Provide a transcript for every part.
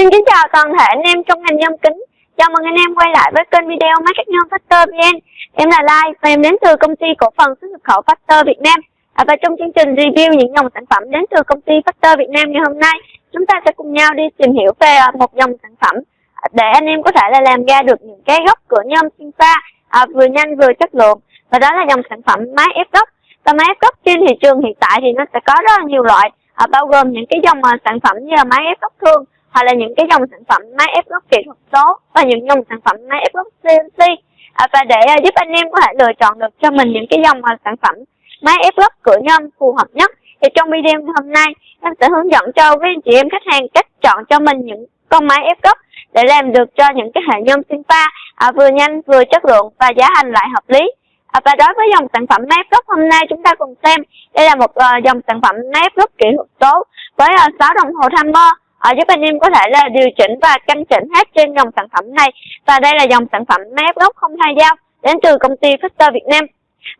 Xin kính chào toàn thể anh em trong ngành nhôm kính. Chào mừng anh em quay lại với kênh video Market Nhôm Factor VN. Em là Lai và em đến từ công ty cổ phần xuất nhập khẩu Factor Việt Nam. À, và trong chương trình review những dòng sản phẩm đến từ công ty Factor Việt Nam ngày hôm nay, chúng ta sẽ cùng nhau đi tìm hiểu về à, một dòng sản phẩm à, để anh em có thể là làm ra được những cái góc cửa nhôm sinh pha à, vừa nhanh vừa chất lượng. Và đó là dòng sản phẩm máy ép góc. Và máy ép góc trên thị trường hiện tại thì nó sẽ có rất là nhiều loại, à, bao gồm những cái dòng à, sản phẩm như là máy ép góc thương hoặc là những cái dòng sản phẩm máy ép gốc kỹ thuật số và những dòng sản phẩm máy ép gốc CNC à, và để uh, giúp anh em có thể lựa chọn được cho mình những cái dòng uh, sản phẩm máy ép gốc cửa nhôm phù hợp nhất thì trong video hôm nay em sẽ hướng dẫn cho quý anh chị em khách hàng cách chọn cho mình những con máy ép gốc để làm được cho những cái hệ nhôm sinh pha à, vừa nhanh vừa chất lượng và giá thành lại hợp lý. À, và đối với dòng sản phẩm máy ép gốc hôm nay chúng ta cùng xem đây là một uh, dòng sản phẩm máy ép gốc kỹ thuật số với uh, 6 đồng hồ timer à, giúp anh em có thể là điều chỉnh và căn chỉnh hết trên dòng sản phẩm này. Và đây là dòng sản phẩm máy ép gốc không hai dao đến từ công ty Factor Việt Nam.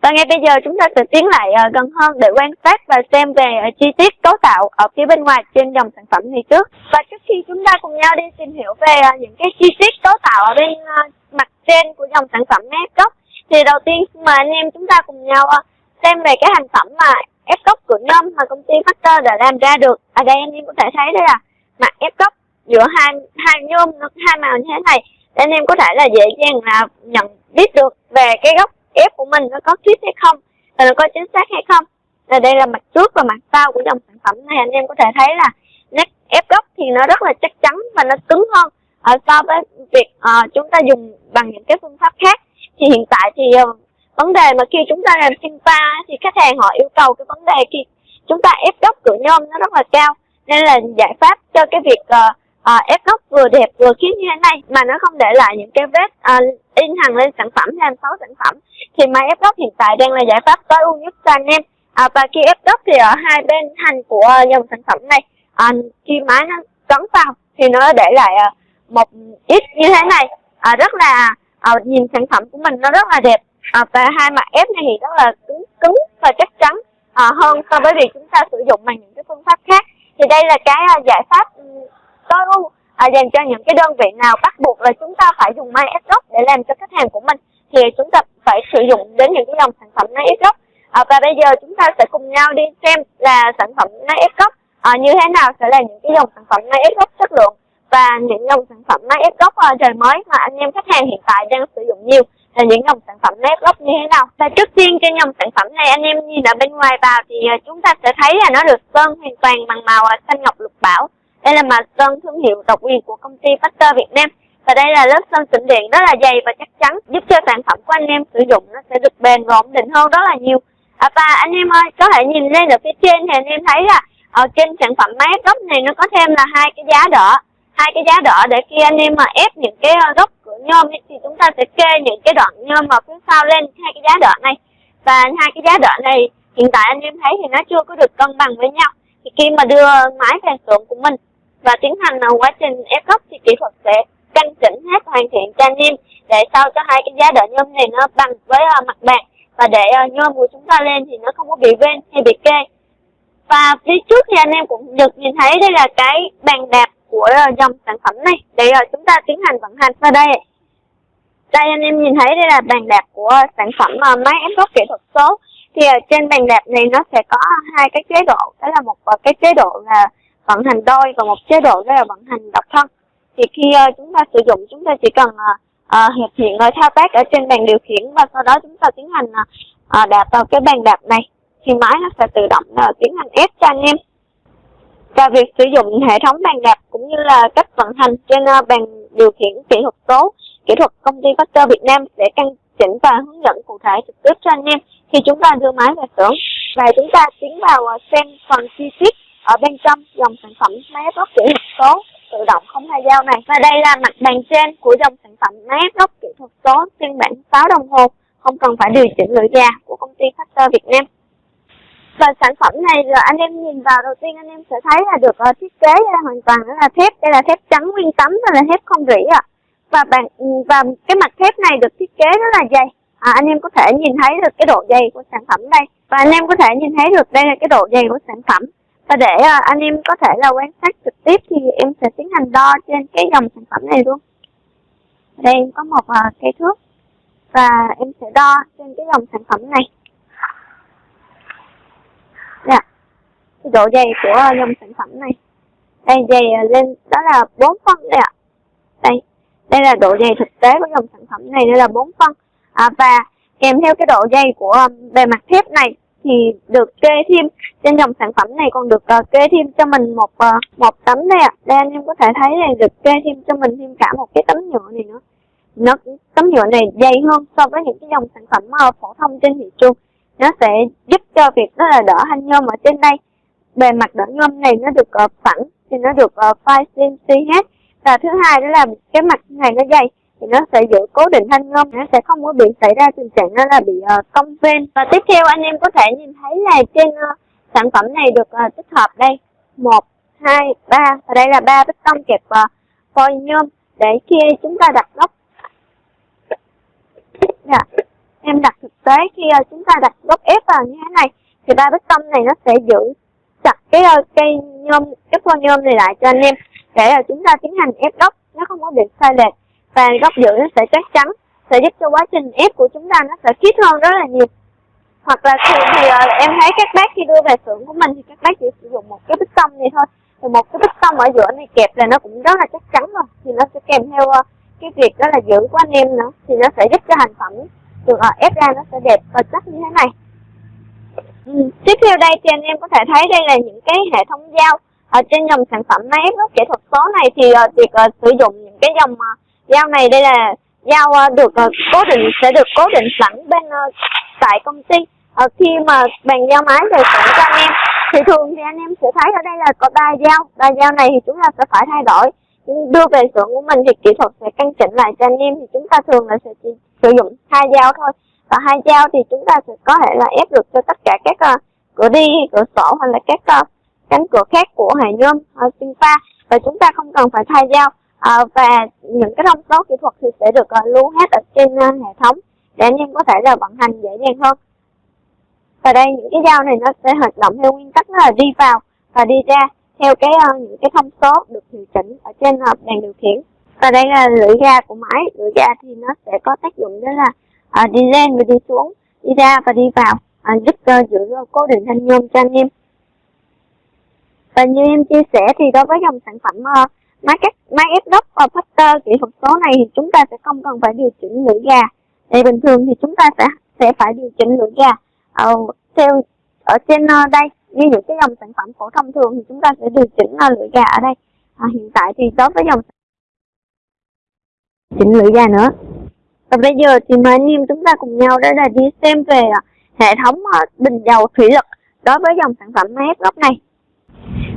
Và ngay bây giờ chúng ta sẽ tiến lại uh, gần hơn để quan sát và xem về uh, chi tiết cấu tạo ở phía bên ngoài trên dòng sản phẩm này trước. Và trước khi chúng ta cùng nhau đi tìm hiểu về uh, những cái chi tiết cấu tạo ở bên uh, mặt trên của dòng sản phẩm máy ép gốc thì đầu tiên mà anh em chúng ta cùng nhau uh, xem về cái thành phẩm mà ép gốc của nhôm mà công ty Factor đã làm ra được. Ở đây anh em có thể thấy đây là mặt ép góc giữa hai hai nhôm hai màu như thế này. Để anh em có thể là dễ dàng là nhận biết được về cái góc ép của mình nó có khít hay không và nó có chính xác hay không. Là đây là mặt trước và mặt sau của dòng sản phẩm này anh em có thể thấy là nét ép góc thì nó rất là chắc chắn và nó cứng hơn uh, so với việc uh, chúng ta dùng bằng những cái phương pháp khác. Thì hiện tại thì uh, vấn đề mà khi chúng ta làm sinh pha thì khách hàng họ yêu cầu cái vấn đề khi chúng ta ép góc cửa nhôm nó rất là cao nên là giải pháp cho cái việc uh, uh, ép góc vừa đẹp vừa khiết như thế này mà nó không để lại những cái vết uh, in hằn lên sản phẩm làm xấu sản phẩm. Thì máy ép góc hiện tại đang là giải pháp tối ưu nhất cho anh em. À, và khi ép góc thì ở hai bên hành của dòng sản phẩm này à, khi máy nó cấn vào thì nó để lại uh, một ít như thế này. À, rất là uh, nhìn sản phẩm của mình nó rất là đẹp. À, và hai mặt ép này thì rất là cứng cứng và chắc chắn à, hơn so với việc chúng ta sử dụng bằng những cái phương pháp khác thì đây là cái à, giải pháp ừ, tối ưu à, dành cho những cái đơn vị nào bắt buộc là chúng ta phải dùng máy ép gốc để làm cho khách hàng của mình thì chúng ta phải sử dụng đến những cái dòng sản phẩm máy ép gốc à, và bây giờ chúng ta sẽ cùng nhau đi xem là sản phẩm máy ép gốc à, như thế nào sẽ là những cái dòng sản phẩm máy ép gốc chất lượng và những dòng sản phẩm máy ép gốc trời mới mà anh em khách hàng hiện tại đang sử dụng nhiều là những dòng sản phẩm ép gốc như thế nào? Và trước tiên trên dòng sản phẩm này anh em nhìn ở bên ngoài vào thì ờ, chúng ta sẽ thấy là nó được sơn hoàn toàn bằng màu ờ, xanh ngọc lục bảo. Đây là màu sơn thương hiệu độc quyền của công ty Factor Việt Nam. Và đây là lớp sơn tĩnh điện rất là dày và chắc chắn giúp cho sản phẩm của anh em sử dụng nó sẽ được bền và ổn định hơn rất là nhiều. À, và anh em ơi có thể nhìn lên ở phía trên thì anh em thấy là ở trên sản phẩm máy gốc này nó có thêm là hai cái giá đỡ hai cái giá đỡ để khi anh em mà ép những cái ờ, gốc của nhôm ấy, thì chúng ta sẽ kê những cái đoạn nhôm mà phía sau lên hai cái giá đỡ này. Và hai cái giá đỡ này hiện tại anh em thấy thì nó chưa có được cân bằng với nhau. Thì khi mà đưa máy về xưởng của mình và tiến hành ờ, quá trình ép gốc thì kỹ thuật sẽ căn chỉnh hết hoàn thiện cho anh em để sao cho hai cái giá đỡ nhôm này nó bằng với uh, mặt bàn và để uh, nhôm của chúng ta lên thì nó không có bị ven hay bị kê. Và phía trước thì anh em cũng được nhìn thấy đây là cái bàn đạp của ờ, dòng sản phẩm này. Để uh, ờ, chúng ta tiến hành vận hành vào đây. Đây anh em nhìn thấy đây là bàn đạp của sản phẩm ờ, máy ép gốc kỹ thuật số. Thì ở trên bàn đạp này nó sẽ có hai cái chế độ. Đó là một cái chế độ là vận hành đôi và một chế độ đó là vận hành độc thân. Thì khi chúng ta sử dụng chúng ta chỉ cần uh, hiệp hiện rồi thao tác ở trên bàn điều khiển và sau đó chúng ta tiến hành đạp vào cái bàn đạp này. Thì máy nó sẽ tự động tiến hành ép cho anh em và việc sử dụng hệ thống bàn đạp cũng như là cách vận hành trên ờ, bàn điều khiển kỹ thuật số, kỹ thuật công ty Factor Việt Nam sẽ căn chỉnh và hướng dẫn cụ thể trực tiếp cho anh em. Khi chúng ta đưa máy về xưởng và chúng ta tiến vào ờ, xem phần chi tiết ở bên trong dòng sản phẩm máy ép kỹ thuật số tự động không hai dao này. Và đây là mặt bàn trên của dòng sản phẩm máy ép kỹ thuật số phiên bản 6 đồng hồ, không cần phải điều chỉnh lưỡi gà của công ty Factor Việt Nam và sản phẩm này là anh em nhìn vào đầu tiên anh em sẽ thấy là được uh, thiết kế là hoàn toàn là thép đây là thép trắng nguyên tấm đây là thép không rỉ ạ. À. và bạn và cái mặt thép này được thiết kế rất là dày. À, anh em có thể nhìn thấy được cái độ dày của sản phẩm đây. Và anh em có thể nhìn thấy được đây là cái độ dày của sản phẩm. Và để uh, anh em có thể là quan sát trực tiếp thì em sẽ tiến hành đo trên cái dòng sản phẩm này luôn. Đây em có một ờ, uh, cây thước. Và em sẽ đo trên cái dòng sản phẩm này Dạ. Cái độ dày của à, dòng sản phẩm này. Đây dày à, lên đó là 4 phân đây ạ. Đây. Đây là độ dày thực tế của dòng sản phẩm này đây là 4 phân. À, và kèm theo cái độ dày của à, bề mặt thép này thì được kê thêm trên dòng sản phẩm này còn được uh, kê thêm cho mình một uh, một tấm đây ạ. À. Đây anh em có thể thấy này được kê thêm cho mình thêm cả một cái tấm nhựa này nữa. Nó tấm nhựa này dày hơn so với những cái dòng sản phẩm uh, phổ thông trên thị trường nó sẽ giúp cho việc đó là đỡ hanh nhôm ở trên đây bề mặt đỡ ngâm này nó được uh, phẳng thì nó được uh, file CNC hết. Và thứ hai đó là cái mặt này nó dày thì nó sẽ giữ cố định thanh ngâm nó sẽ không có bị xảy ra tình trạng nó là bị uh, cong ven. Và tiếp theo anh em có thể nhìn thấy là trên uh, sản phẩm này được uh, tích hợp đây. Một hai ba và đây là ba bích tông kẹp uh, phôi nhôm để khi chúng ta đặt gốc. Dạ em đặt thực tế khi uh, chúng ta đặt gốc ép vào như thế này thì ba bích tông này nó sẽ giữ chặt cái ờ, cây nhôm cái pho nhôm này lại cho anh em. Để là chúng ta tiến hành ép góc nó không có bị sai lệch. Và góc giữa nó sẽ chắc chắn sẽ giúp cho quá trình ép của chúng ta nó sẽ khít hơn rất là nhiều. Hoặc là thường thì uh, em thấy các bác khi đưa về xưởng của mình thì các bác chỉ sử dụng một cái bích tông này thôi. Thì một cái bích tông ở giữa này kẹp là nó cũng rất là chắc chắn rồi. Thì nó sẽ kèm theo uh, cái việc đó là giữ của anh em nữa. Thì nó sẽ giúp cho thành phẩm được uh, ép ra nó sẽ đẹp và chắc như thế này ừ. tiếp theo đây thì anh em có thể thấy đây là những cái hệ thống dao ở ờ, trên dòng sản phẩm máy ép gốc kỹ thuật số này thì uh, việc uh, sử dụng những cái dòng uh, dao này đây là dao uh, được uh, cố định sẽ được cố định sẵn bên uh, tại công ty uh, khi mà bàn giao máy về sẵn cho anh em thì thường thì anh em sẽ thấy ở đây là có ba dao ba dao này thì chúng ta sẽ phải thay đổi đưa về xưởng của mình thì kỹ thuật sẽ căn chỉnh lại cho anh em thì chúng ta thường là sẽ chỉ sử dụng hai dao thôi và hai dao thì chúng ta sẽ có thể là ép được cho tất cả các uh, cửa đi cửa sổ hoặc là các uh, cánh cửa khác của hệ nhôm uh, pha. Và chúng ta không cần phải thay dao. Uh, và những cái thông số kỹ thuật thì sẽ được uh, lưu hết ở trên uh, hệ thống để anh em có thể là vận hành dễ dàng hơn. Và đây những cái dao này nó sẽ hoạt động theo nguyên tắc là đi vào và đi ra theo cái uh, những cái thông số được điều chỉnh ở trên uh, bàn điều khiển. Và đây là lưỡi ga của máy. Lưỡi ga thì nó sẽ có tác dụng đó là à, đi lên và đi xuống đi ra và đi vào. À, giúp uh, giữ ờ, cố định thanh nhôm cho anh em. Và như em chia sẻ thì đối với dòng sản phẩm uh, máy cắt máy ép gốc và factor kỹ thuật số này thì chúng ta sẽ không cần phải điều chỉnh lưỡi gà. thì bình thường thì chúng ta sẽ sẽ phải điều chỉnh lưỡi gà uh, theo ở trên uh, đây. Như những cái dòng sản phẩm phổ thông thường thì chúng ta sẽ điều chỉnh uh, lưỡi gà ở đây. À, hiện tại thì đối với dòng chỉnh lưỡi gà nữa và bây giờ thì mời anh em chúng ta cùng nhau đó là đi xem về à, hệ thống à, bình dầu thủy lực đối với dòng sản phẩm máy gốc này.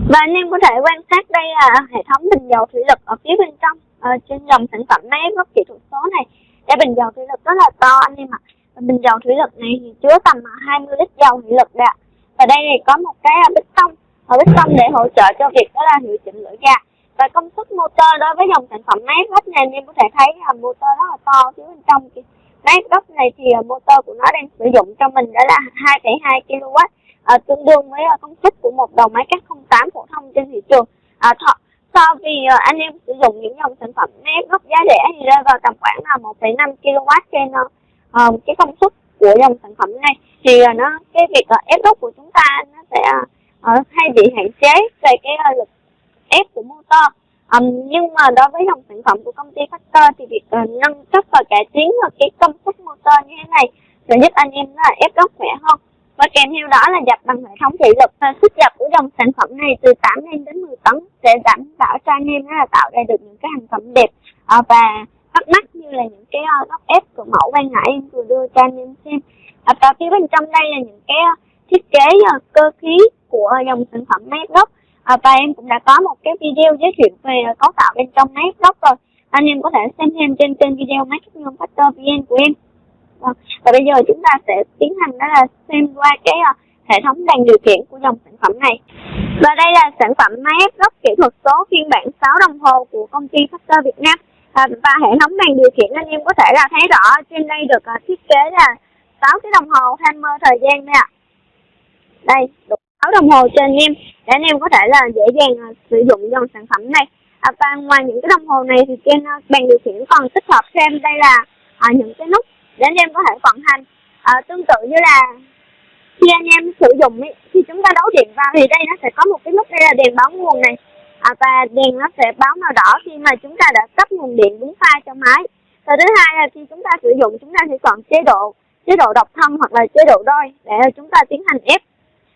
Và anh em có thể quan sát đây là hệ thống bình dầu thủy lực ở phía bên trong uh, trên dòng sản phẩm máy gốc kỹ thuật số này. Cái bình dầu thủy lực rất là to anh em ạ. À. bình dầu thủy lực này thì chứa tầm 20 lít dầu thủy lực đã và đây này có một cái bích tông. Bích tông để hỗ trợ cho việc đó là hiệu chỉnh lưỡi ga và công suất motor đối với dòng sản phẩm máy gốc này anh em có thể thấy là motor rất là to. Phía bên trong máy gốc này thì motor của nó đang sử dụng cho mình đó là 2,2 kW à, tương đương với à, công suất của một đầu máy cắt 08 phổ thông trên thị trường. À, thọ, so vì uh, à, anh em sử dụng những dòng sản phẩm máy gốc giá rẻ thì rơi vào tầm khoảng là 1,5 kW trên uh, cái công suất của dòng sản phẩm này. Thì uh, nó cái việc uh, ép gốc của chúng ta nó sẽ uh, hay bị hạn chế về cái uh, lực ép của motor. Um, nhưng mà đối với dòng sản phẩm của công ty Factor thì việc uh, nâng cấp và cải tiến cái công suất motor như thế này sẽ giúp anh em là ép gốc khỏe hơn. Và kèm theo đó là dập bằng hệ thống thủy lực sức dập của dòng sản phẩm này từ 8 lên đến 10 tấn sẽ đảm bảo cho anh em là tạo ra được những cái hàng phẩm đẹp uh, và bắt mắt như là những cái uh, góc ép của mẫu ban nãy em vừa đưa cho anh em xem. Và phía bên trong đây là những cái thiết kế uh, cơ khí của dòng sản phẩm máy gốc à, và em cũng đã có một cái video giới thiệu về à, cấu tạo bên trong máy gốc rồi. Anh em có thể xem thêm trên kênh video máy cắt nhôm factor vn của em. À, và bây giờ chúng ta sẽ tiến hành đó là xem qua cái uh, hệ thống đèn điều khiển của dòng sản phẩm này. Và đây là sản phẩm máy ép gốc kỹ thuật số phiên bản 6 đồng hồ của công ty Factor Việt Nam. À, và hệ thống đèn điều khiển anh em có thể là thấy rõ trên đây được uh, thiết kế là 6 cái đồng hồ timer thời gian nè đây 6 đồng hồ trên em để anh em có thể là dễ dàng ờ, sử dụng dòng sản phẩm này. À, và ngoài những cái đồng hồ này thì trên ờ, bàn điều khiển còn tích hợp thêm đây là à, những cái nút để anh em có thể vận hành. À, tương tự như là khi anh em sử dụng khi chúng ta đấu điện vào thì đây nó sẽ có một cái nút đây là đèn báo nguồn này. À, và đèn nó sẽ báo màu đỏ khi mà chúng ta đã cấp nguồn điện đúng pha cho máy. Và thứ hai là khi chúng ta sử dụng chúng ta sẽ chọn chế độ chế độ độc thân hoặc là chế độ đôi để chúng ta tiến hành ép.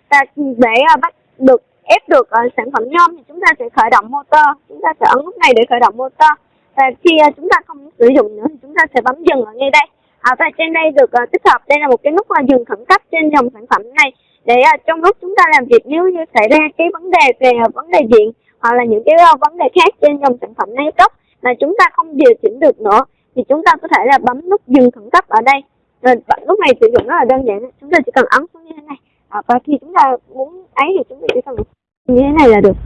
Và để bắt được ép được uh, sản phẩm nhôm thì chúng ta sẽ khởi động motor. Chúng ta sẽ ấn nút này để khởi động motor. Và khi uh, chúng ta không sử dụng nữa thì chúng ta sẽ bấm dừng ở ngay đây. À, và trên đây được uh, tích hợp. Đây là một cái nút uh, dừng khẩn cấp trên dòng sản phẩm này. Để uh, trong lúc chúng ta làm việc nếu như xảy ra cái vấn đề về uh, vấn đề điện hoặc là những cái uh, vấn đề khác trên dòng sản phẩm này cấp mà chúng ta không điều chỉnh được nữa thì chúng ta có thể là bấm nút dừng khẩn cấp ở đây. Rồi lúc này sử dụng rất là đơn giản. Chúng ta chỉ cần ấn xuống như thế này. À, và khi chúng ta muốn ấy thì chúng ta chỉ cần như thế này là được.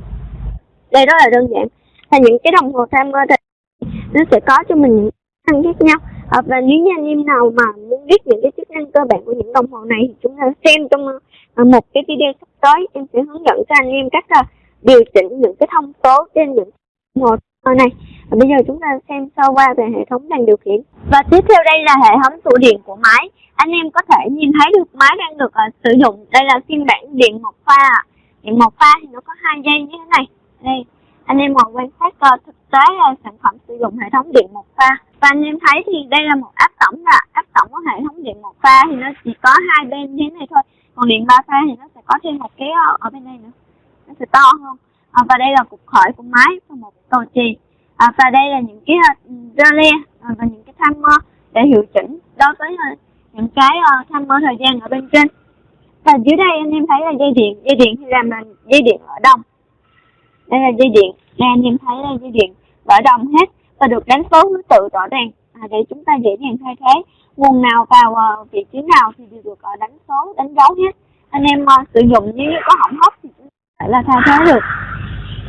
Đây rất là đơn giản. Và những cái đồng hồ timer thì nó sẽ có cho mình những năng khác nhau. À, và nếu như anh em nào mà muốn biết những cái chức năng cơ bản của những đồng hồ này thì chúng ta xem trong ờ, một cái video sắp tới em sẽ hướng dẫn cho anh em cách uh, điều chỉnh những cái thông số trên những đồng hồ này. Và bây giờ chúng ta xem sơ qua về hệ thống đèn điều khiển. Và tiếp theo đây là hệ thống tủ điện của máy. Anh em có thể nhìn thấy được máy đang được uh, sử dụng. Đây là phiên bản điện một pha điện một pha thì nó có hai dây như thế này. Đây anh em ngồi quan sát uh, thực tế uh, sản phẩm sử dụng hệ thống điện một pha và anh em thấy thì đây là một áp tổng là áp tổng của hệ thống điện một pha thì nó chỉ có hai bên như thế này thôi. Còn điện ba pha thì nó sẽ có thêm một cái ờ, ở bên đây nữa. Nó sẽ to hơn. À, và đây là cục khởi của máy và một cầu chì. À, và đây là những cái ừ, relay à, và những cái timer để hiệu chỉnh đối với ờ, những cái ờ, timer thời gian ở bên trên và dưới đây anh em thấy là dây điện dây điện thì làm là dây điện ở đồng đây là dây điện. Đây anh em thấy là dây điện ở đồng hết và được đánh số thứ tự rõ ràng. À, để chúng ta dễ dàng thay thế. Nguồn nào vào uh, vị trí nào thì đều được uh, đánh số đánh dấu hết. Anh em uh, sử dụng nếu như có hỏng hóc thì chúng ta là thay thế được.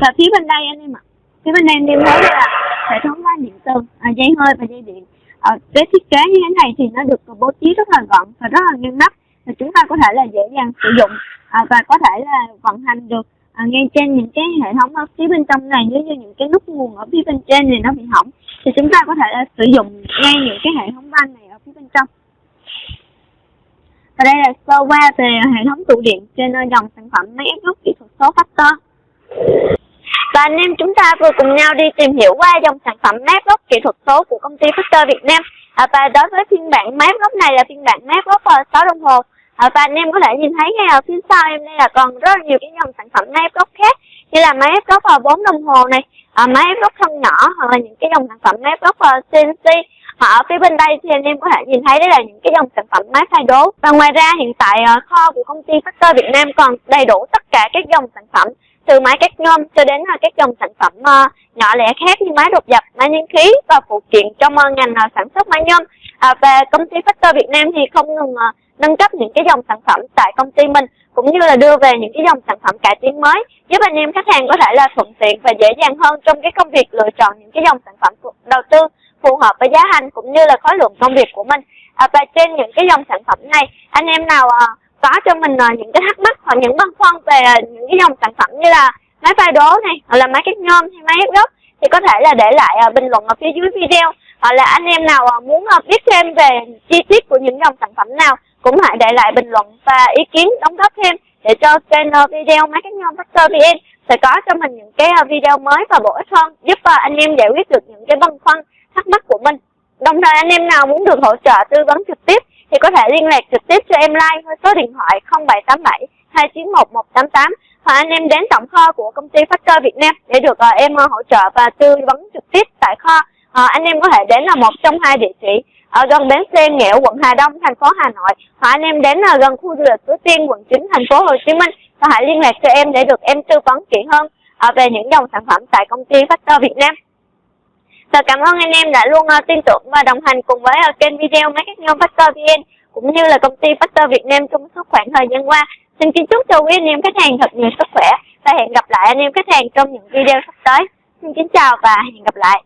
Và phía bên đây anh em ạ. Phía bên đây anh em thấy là hệ thống loa điện từ à, dây hơi và dây điện. À, cái thiết kế như thế này thì nó được bố trí rất là gọn và rất là ngăn nắp thì chúng ta có thể là dễ dàng sử dụng à, và có thể là vận hành được à, ngay trên những cái hệ thống ở phía bên trong này nếu như những cái nút nguồn ở phía bên trên này nó bị hỏng thì chúng ta có thể là sử dụng ngay những cái hệ thống van này ở phía bên trong và đây là sơ qua về hệ thống tủ điện trên dòng sản phẩm máy ép gốc kỹ thuật số Factor và anh em chúng ta vừa cùng nhau đi tìm hiểu qua dòng sản phẩm máy gốc kỹ thuật số của công ty Factor Việt Nam. À, và đối với phiên bản máy gốc này là phiên bản máy gốc 6 đồng hồ. À, và anh em có thể nhìn thấy ngay ở phía sau em đây là còn rất là nhiều cái dòng sản phẩm máy ép gốc khác như là máy ép gốc à, 4 đồng hồ này, à, máy ép gốc thân nhỏ hoặc là những cái dòng sản phẩm máy ép gốc à, CNC. À, ở phía bên đây thì anh em có thể nhìn thấy đấy là những cái dòng sản phẩm máy thay đố. Và ngoài ra hiện tại kho của công ty Factor Việt Nam còn đầy đủ tất cả các dòng sản phẩm từ máy cắt nhôm cho đến uh, các dòng sản phẩm uh, nhỏ lẻ khác như máy đột dập, máy nhiên khí và phụ kiện trong uh, ngành uh, sản xuất máy nhôm. À, và công ty Factor Việt Nam thì không ngừng uh, nâng cấp những cái dòng sản phẩm tại công ty mình cũng như là đưa về những cái dòng sản phẩm cải tiến mới giúp anh em khách hàng có thể là thuận tiện và dễ dàng hơn trong cái công việc lựa chọn những cái dòng sản phẩm đầu tư phù hợp với giá hành cũng như là khối lượng công việc của mình. À, và trên những cái dòng sản phẩm này anh em nào à, có cho mình à, những cái thắc mắc hoặc những băn khoăn về à, những cái dòng sản phẩm như là máy pha đố này hoặc là máy cắt nhôm hay máy ép gốc thì có thể là để lại à, bình luận ở phía dưới video hoặc là anh em nào à, muốn à, biết thêm về chi tiết của những dòng sản phẩm nào cũng hãy để lại bình luận và ý kiến đóng góp thêm để cho kênh video máy cắt nhôm Factor VN sẽ có cho mình những cái à, video mới và bổ ích hơn, giúp à, anh em giải quyết được những cái băn khoăn, thắc mắc của mình đồng thời anh em nào muốn được hỗ trợ tư vấn trực tiếp thì có thể liên lạc trực tiếp cho em like với số điện thoại 0787 291 188 hoặc anh em đến tổng kho của công ty Factor Việt Nam để được à, em hỗ trợ và tư vấn trực tiếp tại kho. Anh em có thể đến là một trong hai địa chỉ ở gần bến xe Nghẽo, quận Hà Đông, thành phố Hà Nội hoặc anh em đến là gần khu du lịch Suối Tiên, quận 9, thành phố Hồ Chí Minh và hãy liên lạc cho em để được em tư vấn kỹ hơn ờ, về những dòng sản phẩm tại công ty Factor Việt Nam. Và cảm ơn anh em đã luôn uh, tin tưởng và đồng hành cùng với uh, kênh video Máy Cắt Nhôm Factor VN cũng như là công ty Factor Việt Nam trong suốt khoảng thời gian qua. Xin kính chúc cho quý anh em khách hàng thật nhiều sức khỏe và hẹn gặp lại anh em khách hàng trong những video sắp tới. Xin kính chào và hẹn gặp lại.